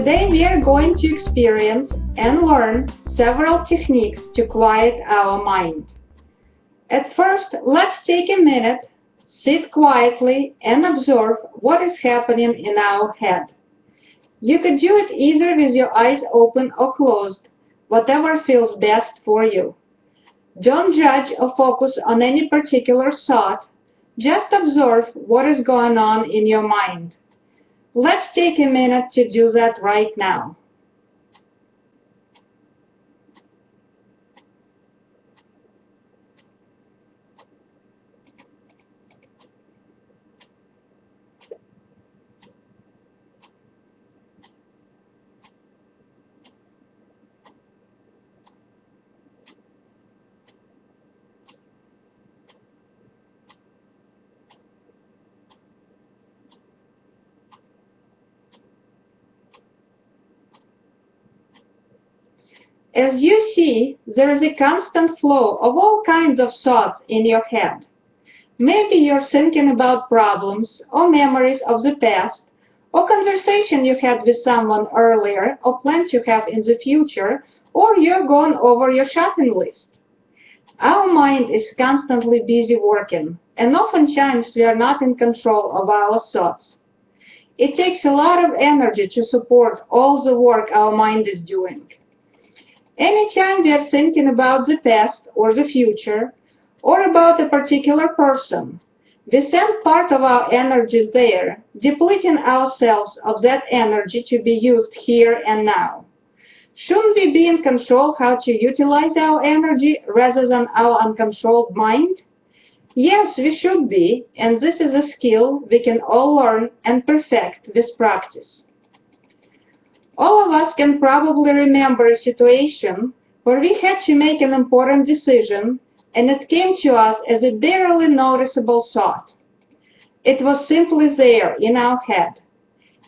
Today we are going to experience and learn several techniques to quiet our mind. At first, let's take a minute, sit quietly and observe what is happening in our head. You could do it either with your eyes open or closed, whatever feels best for you. Don't judge or focus on any particular thought, just observe what is going on in your mind. Let's take a minute to do that right now. As you see, there is a constant flow of all kinds of thoughts in your head. Maybe you're thinking about problems or memories of the past or conversation you had with someone earlier or plans you have in the future or you're going over your shopping list. Our mind is constantly busy working and oftentimes we are not in control of our thoughts. It takes a lot of energy to support all the work our mind is doing. Anytime we are thinking about the past or the future, or about a particular person, we send part of our energies there, depleting ourselves of that energy to be used here and now. Shouldn't we be in control how to utilize our energy rather than our uncontrolled mind? Yes, we should be, and this is a skill we can all learn and perfect with practice. All of us can probably remember a situation where we had to make an important decision and it came to us as a barely noticeable thought. It was simply there in our head.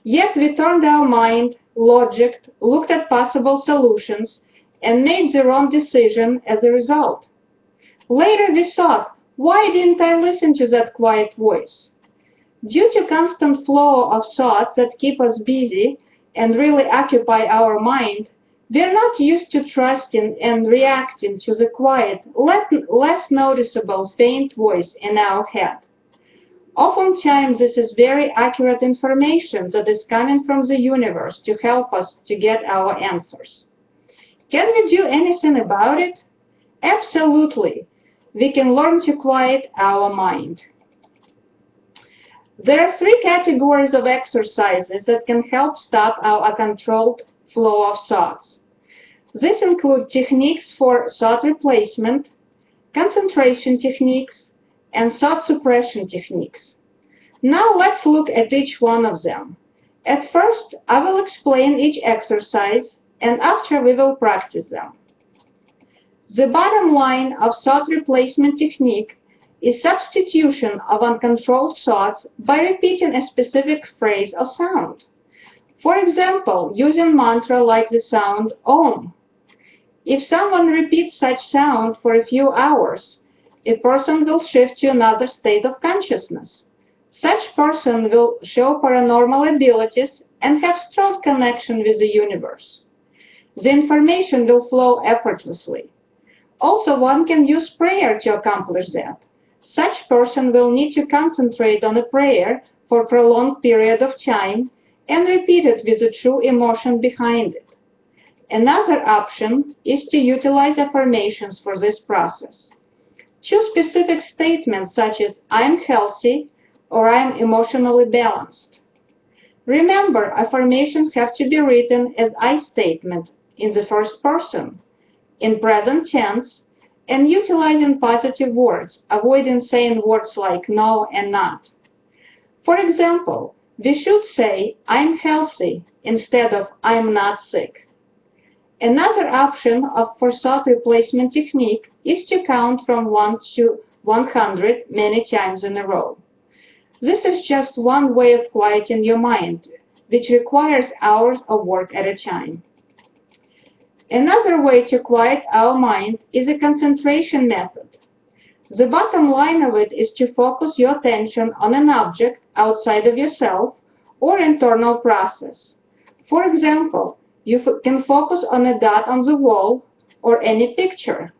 Yet we turned our mind, logicked, looked at possible solutions, and made the wrong decision as a result. Later we thought, why didn't I listen to that quiet voice? Due to constant flow of thoughts that keep us busy, and really occupy our mind, we're not used to trusting and reacting to the quiet, less noticeable faint voice in our head. Oftentimes, this is very accurate information that is coming from the universe to help us to get our answers. Can we do anything about it? Absolutely. We can learn to quiet our mind. There are three categories of exercises that can help stop our uncontrolled flow of thoughts. These include techniques for thought replacement, concentration techniques, and thought suppression techniques. Now let's look at each one of them. At first, I will explain each exercise, and after we will practice them. The bottom line of thought replacement technique is substitution of uncontrolled thoughts by repeating a specific phrase or sound. For example, using mantra like the sound Om. If someone repeats such sound for a few hours, a person will shift to another state of consciousness. Such person will show paranormal abilities and have strong connection with the universe. The information will flow effortlessly. Also, one can use prayer to accomplish that. Such person will need to concentrate on a prayer for a prolonged period of time and repeat it with the true emotion behind it. Another option is to utilize affirmations for this process. Choose specific statements such as I am healthy or I am emotionally balanced. Remember, affirmations have to be written as I statement in the first person, in present tense, and utilizing positive words, avoiding saying words like no and not. For example, we should say, I'm healthy, instead of I'm not sick. Another option of for thought replacement technique is to count from 1 to 100 many times in a row. This is just one way of quieting your mind, which requires hours of work at a time. Another way to quiet our mind is a concentration method. The bottom line of it is to focus your attention on an object outside of yourself or internal process. For example, you can focus on a dot on the wall or any picture.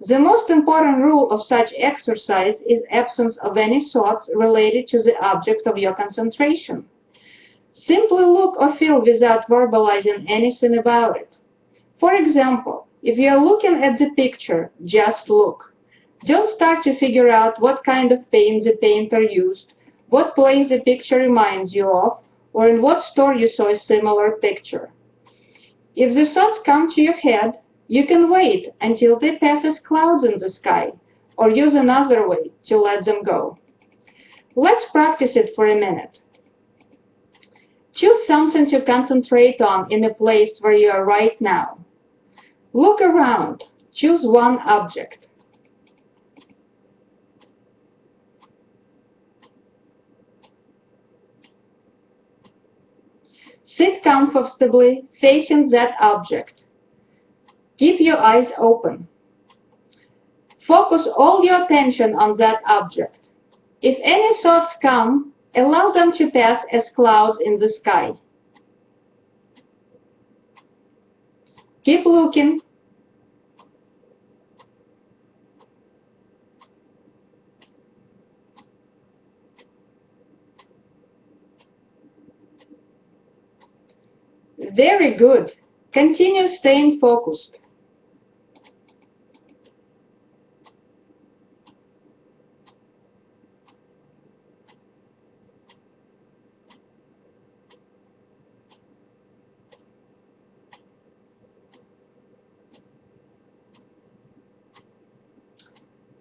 The most important rule of such exercise is absence of any thoughts related to the object of your concentration. Simply look or feel without verbalizing anything about it. For example, if you are looking at the picture, just look. Don't start to figure out what kind of paint the painter used, what place the picture reminds you of, or in what store you saw a similar picture. If the thoughts come to your head, you can wait until they pass as clouds in the sky, or use another way to let them go. Let's practice it for a minute. Choose something to concentrate on in a place where you are right now. Look around. Choose one object. Sit comfortably facing that object. Keep your eyes open. Focus all your attention on that object. If any thoughts come, allow them to pass as clouds in the sky. Keep looking. Very good. Continue staying focused.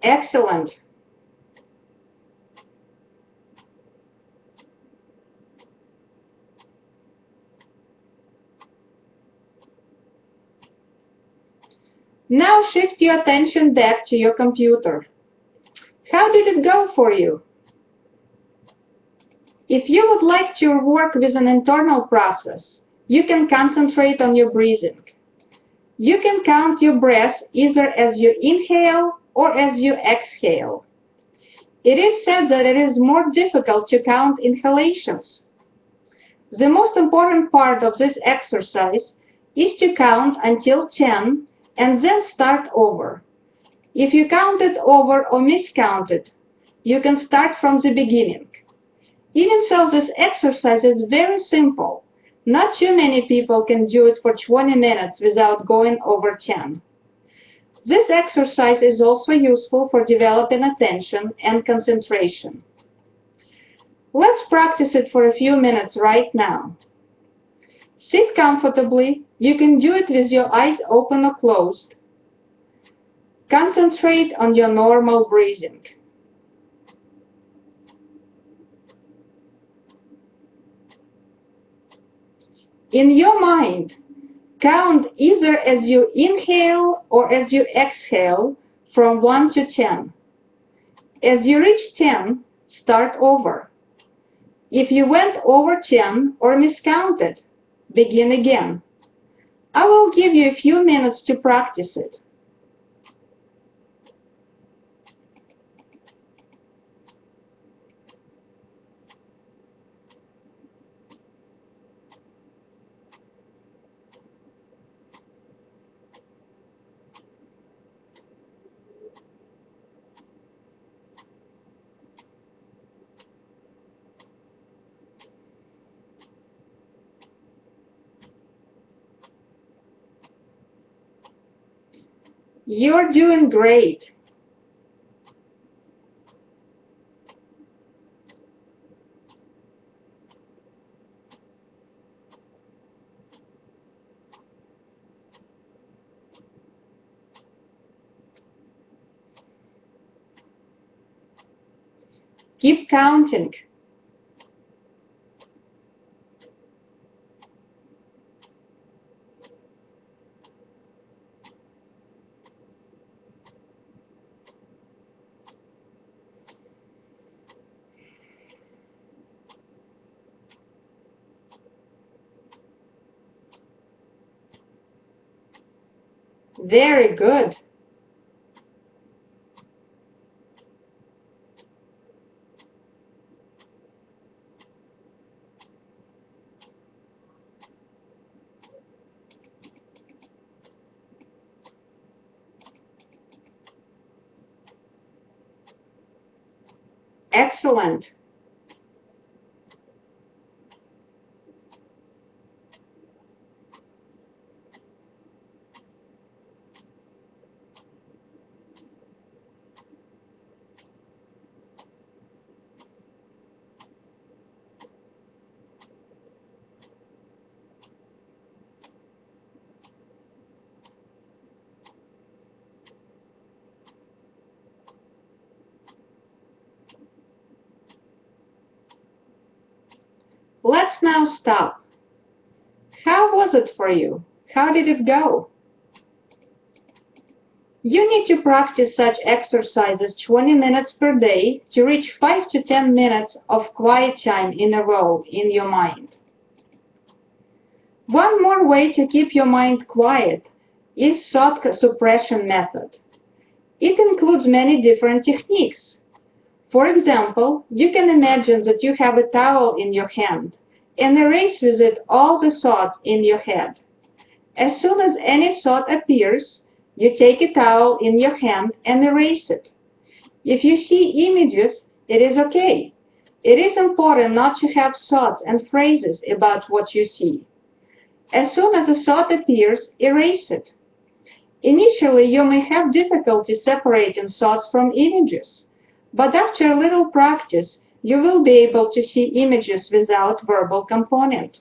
Excellent. Now shift your attention back to your computer. How did it go for you? If you would like to work with an internal process, you can concentrate on your breathing. You can count your breath either as you inhale or as you exhale. It is said that it is more difficult to count inhalations. The most important part of this exercise is to count until 10 and then start over. If you counted over or miscounted, you can start from the beginning. Even so, this exercise is very simple. Not too many people can do it for 20 minutes without going over 10. This exercise is also useful for developing attention and concentration. Let's practice it for a few minutes right now. Sit comfortably. You can do it with your eyes open or closed. Concentrate on your normal breathing. In your mind, count either as you inhale or as you exhale from 1 to 10. As you reach 10, start over. If you went over 10 or miscounted, begin again. I will give you a few minutes to practice it. You're doing great. Keep counting. Very good. Excellent. Stop. How was it for you? How did it go? You need to practice such exercises 20 minutes per day to reach 5 to 10 minutes of quiet time in a row in your mind. One more way to keep your mind quiet is thought suppression method. It includes many different techniques. For example, you can imagine that you have a towel in your hand and erase with it all the thoughts in your head. As soon as any thought appears, you take a towel in your hand and erase it. If you see images, it is okay. It is important not to have thoughts and phrases about what you see. As soon as a thought appears, erase it. Initially, you may have difficulty separating thoughts from images, but after a little practice, you will be able to see images without verbal component.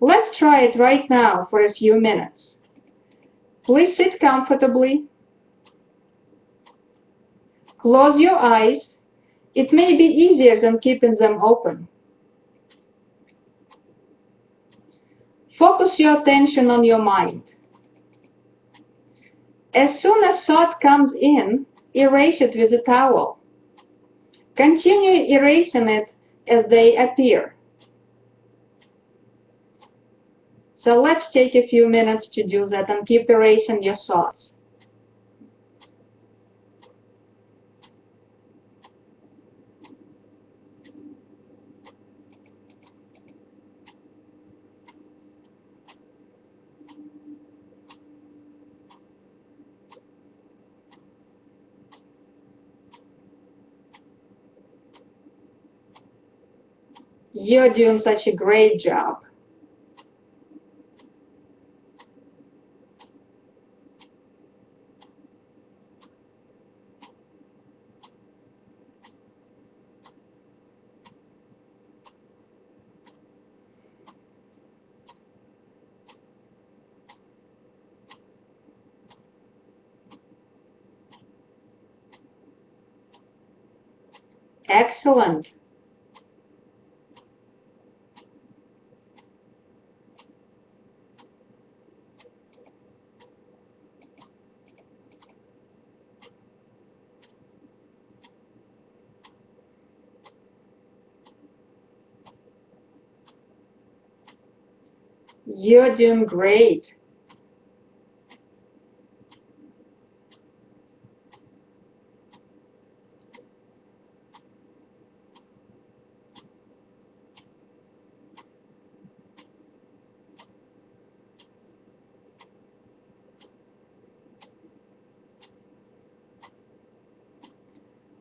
Let's try it right now for a few minutes. Please sit comfortably. Close your eyes. It may be easier than keeping them open. Focus your attention on your mind. As soon as thought comes in, erase it with a towel. Continue erasing it as they appear. So let's take a few minutes to do that and keep erasing your thoughts. You're doing such a great job. Excellent. You're doing great.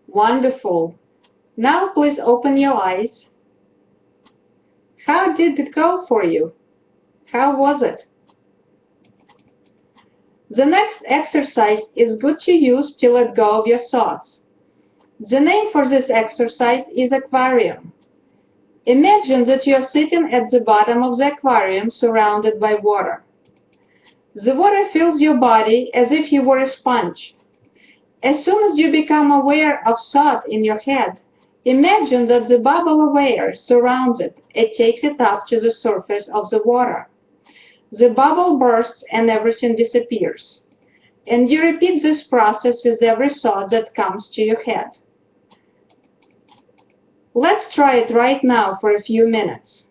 Wonderful. Now please open your eyes. How did it go for you? How was it? The next exercise is good to use to let go of your thoughts. The name for this exercise is aquarium. Imagine that you are sitting at the bottom of the aquarium surrounded by water. The water fills your body as if you were a sponge. As soon as you become aware of thought in your head, imagine that the bubble of air surrounds it and takes it up to the surface of the water. The bubble bursts and everything disappears. And you repeat this process with every thought that comes to your head. Let's try it right now for a few minutes.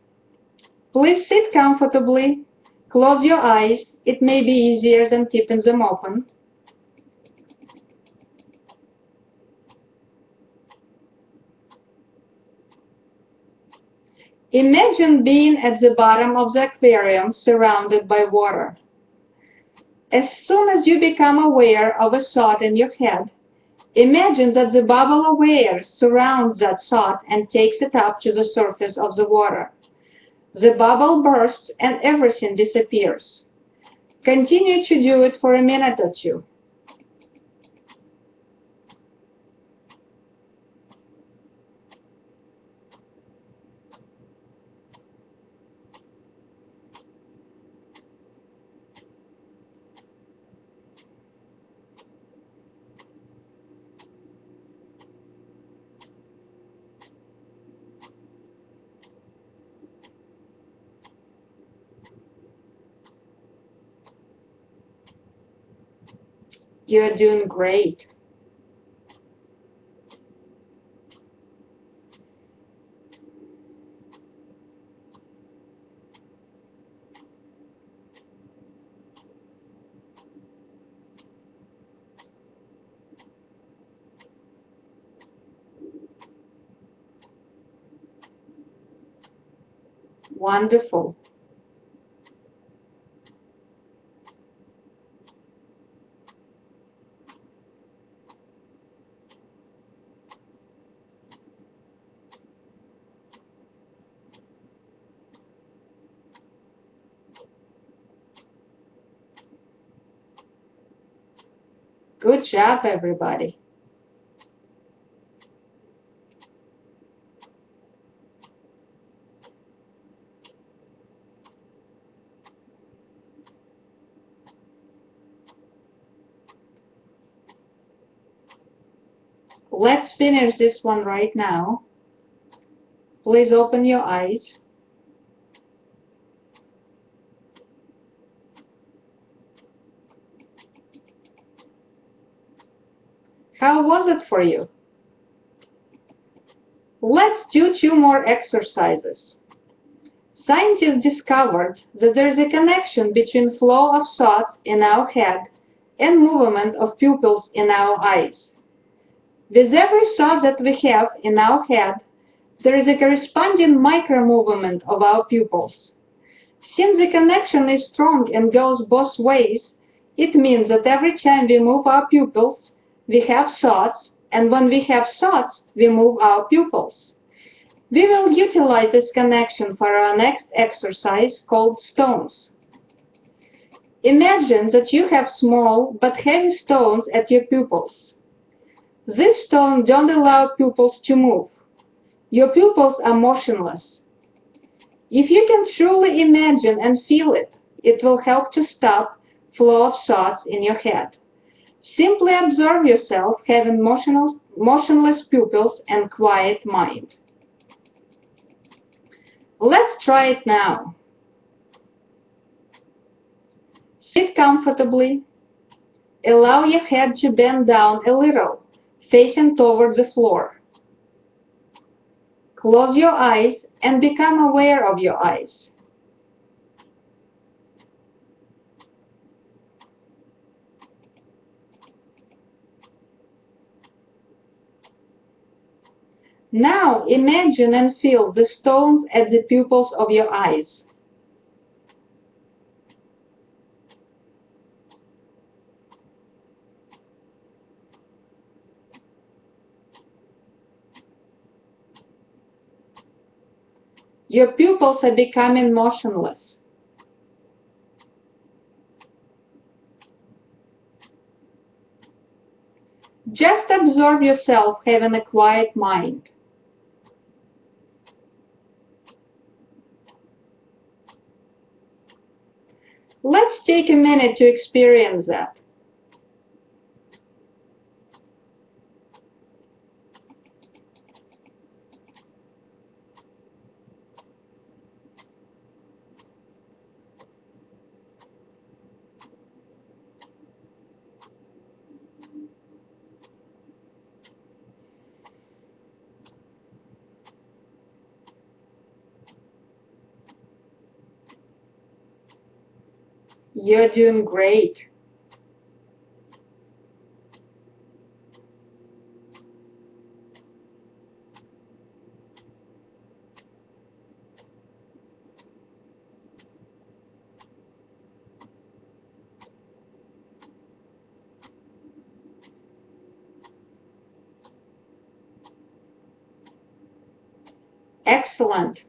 Please sit comfortably, close your eyes, it may be easier than keeping them open. Imagine being at the bottom of the aquarium surrounded by water. As soon as you become aware of a thought in your head, Imagine that the bubble of air surrounds that sod and takes it up to the surface of the water. The bubble bursts and everything disappears. Continue to do it for a minute or two. You're doing great. Wonderful. Good job, everybody. Let's finish this one right now. Please open your eyes. How was it for you? Let's do two more exercises. Scientists discovered that there is a connection between flow of thoughts in our head and movement of pupils in our eyes. With every thought that we have in our head, there is a corresponding micro-movement of our pupils. Since the connection is strong and goes both ways, it means that every time we move our pupils, we have thoughts, and when we have thoughts, we move our pupils. We will utilize this connection for our next exercise called stones. Imagine that you have small but heavy stones at your pupils. These stones don't allow pupils to move. Your pupils are motionless. If you can truly imagine and feel it, it will help to stop flow of thoughts in your head. Simply observe yourself having motionless pupils and quiet mind. Let's try it now. Sit comfortably. Allow your head to bend down a little, facing toward the floor. Close your eyes and become aware of your eyes. Now imagine and feel the stones at the pupils of your eyes. Your pupils are becoming motionless. Just observe yourself having a quiet mind. Let's take a minute to experience that. You're doing great. Excellent.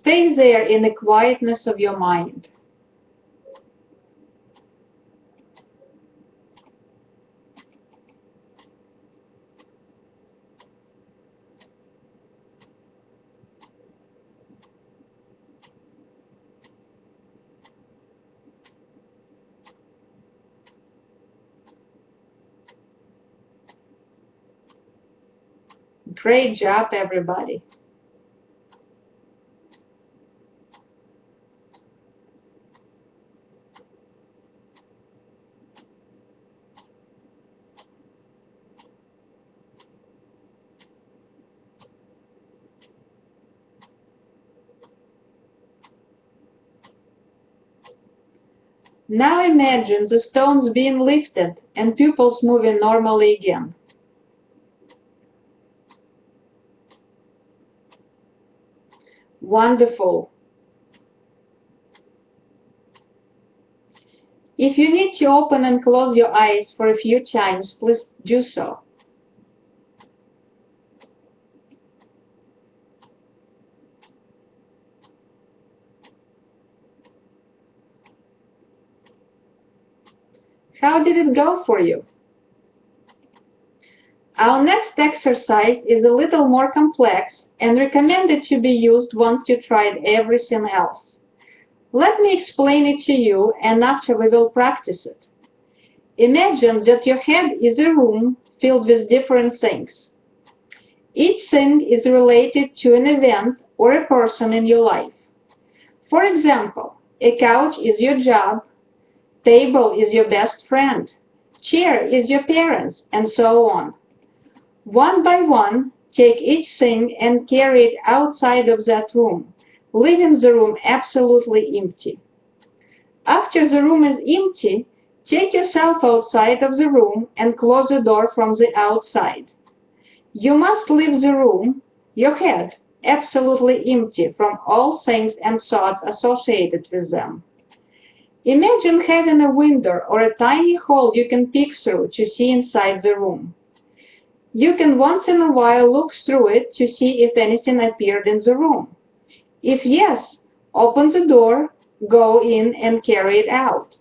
Stay there in the quietness of your mind. Great job, everybody. Now imagine the stones being lifted and pupils moving normally again. Wonderful. If you need to open and close your eyes for a few times, please do so. How did it go for you? Our next exercise is a little more complex and recommended to be used once you tried everything else. Let me explain it to you and after we will practice it. Imagine that your head is a room filled with different things. Each thing is related to an event or a person in your life. For example, a couch is your job, Table is your best friend. Chair is your parents, and so on. One by one, take each thing and carry it outside of that room, leaving the room absolutely empty. After the room is empty, take yourself outside of the room and close the door from the outside. You must leave the room, your head, absolutely empty from all things and thoughts associated with them. Imagine having a window or a tiny hole you can peek through to see inside the room. You can once in a while look through it to see if anything appeared in the room. If yes, open the door, go in and carry it out,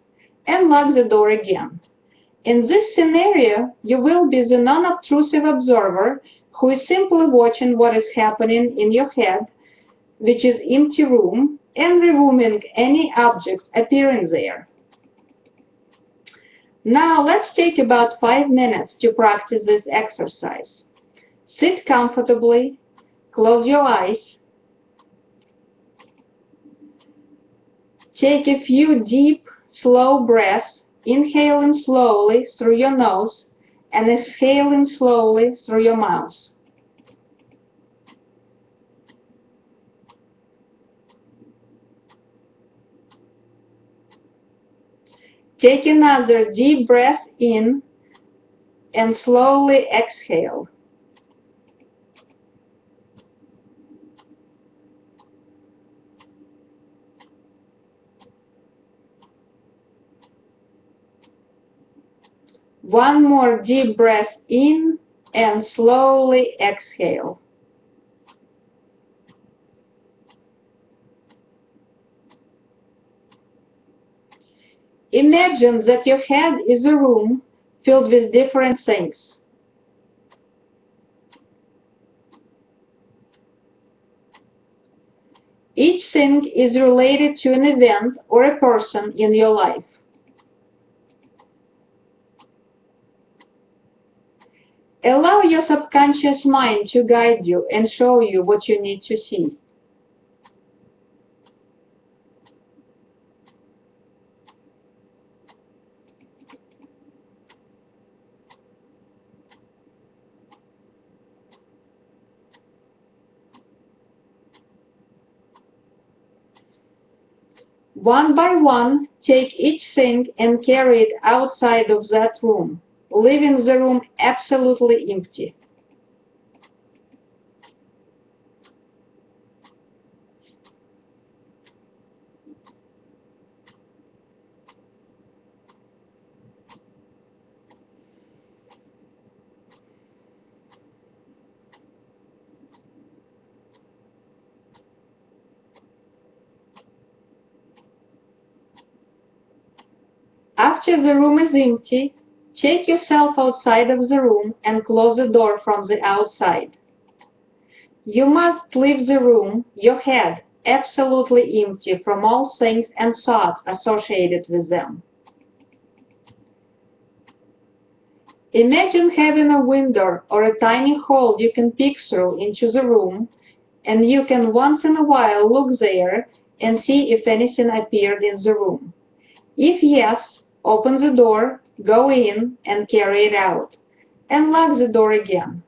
and lock the door again. In this scenario, you will be the non-obtrusive observer who is simply watching what is happening in your head, which is empty room, and removing any objects appearing there. Now let's take about five minutes to practice this exercise. Sit comfortably, close your eyes, take a few deep, slow breaths, inhaling slowly through your nose and exhaling slowly through your mouth. Take another deep breath in and slowly exhale. One more deep breath in and slowly exhale. Imagine that your head is a room filled with different things. Each thing is related to an event or a person in your life. Allow your subconscious mind to guide you and show you what you need to see. One by one, take each thing and carry it outside of that room, leaving the room absolutely empty. After the room is empty, take yourself outside of the room and close the door from the outside. You must leave the room, your head, absolutely empty from all things and thoughts associated with them. Imagine having a window or a tiny hole you can peek through into the room, and you can once in a while look there and see if anything appeared in the room. If yes, Open the door, go in, and carry it out, and lock the door again.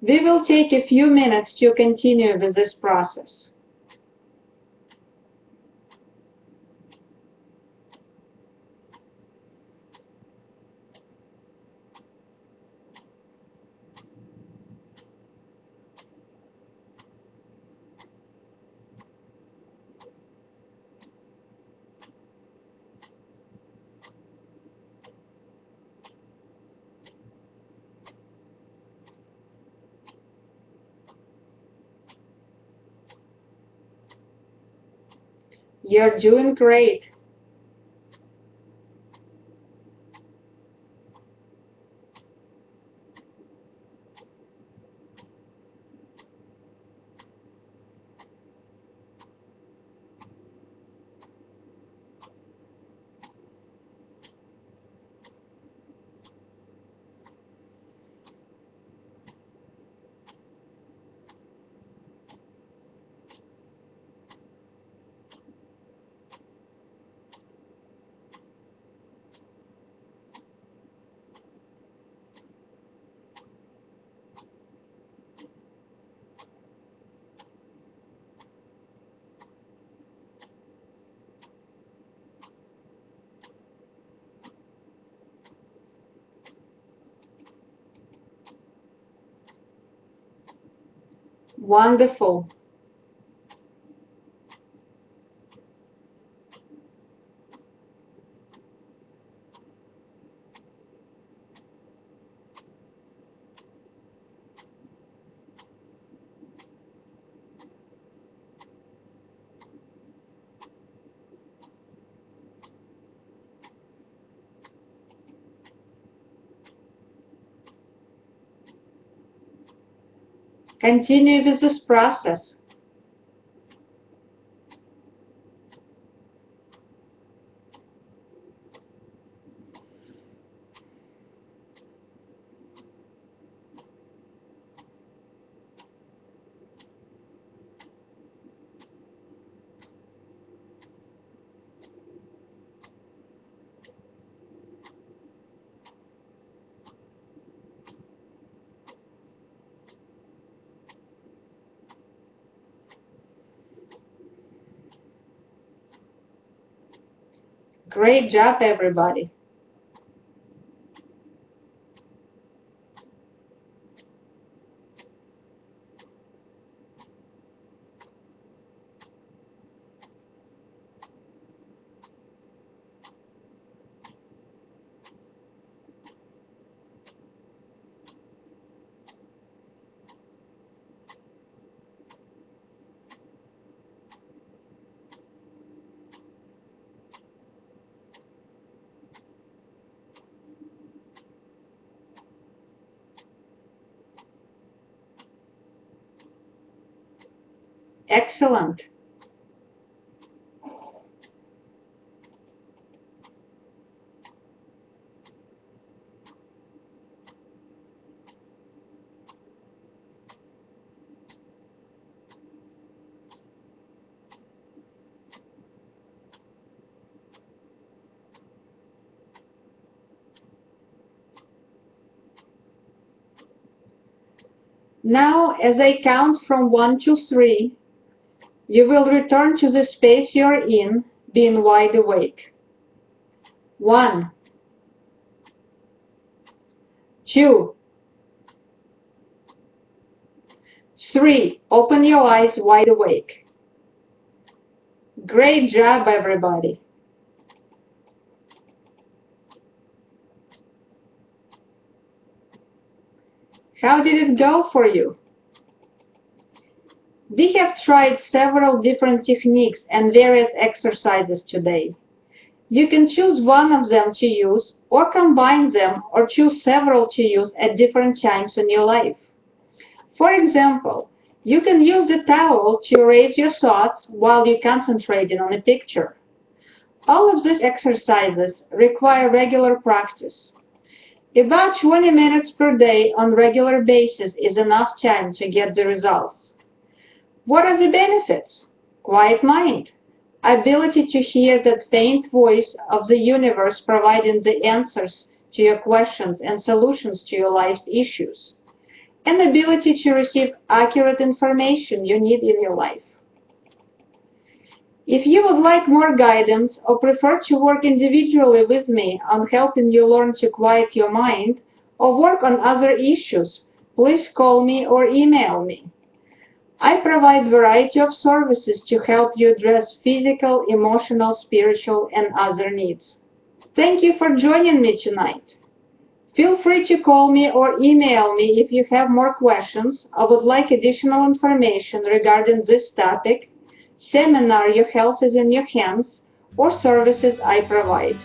We will take a few minutes to continue with this process. You're doing great. Wonderful. Continue with this process. Great job, everybody. excellent. Now, as I count from 1 to 3, you will return to the space you're in, being wide awake. 1 2 3. Open your eyes wide awake. Great job, everybody. How did it go for you? We have tried several different techniques and various exercises today. You can choose one of them to use or combine them or choose several to use at different times in your life. For example, you can use a towel to erase your thoughts while you're concentrating on a picture. All of these exercises require regular practice. About 20 minutes per day on regular basis is enough time to get the results. What are the benefits? Quiet mind, ability to hear that faint voice of the universe providing the answers to your questions and solutions to your life's issues, and ability to receive accurate information you need in your life. If you would like more guidance or prefer to work individually with me on helping you learn to quiet your mind or work on other issues, please call me or email me. I provide variety of services to help you address physical, emotional, spiritual, and other needs. Thank you for joining me tonight. Feel free to call me or email me if you have more questions or would like additional information regarding this topic seminar Your Health is in Your Hands, or services I provide.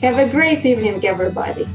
Have a great evening, everybody.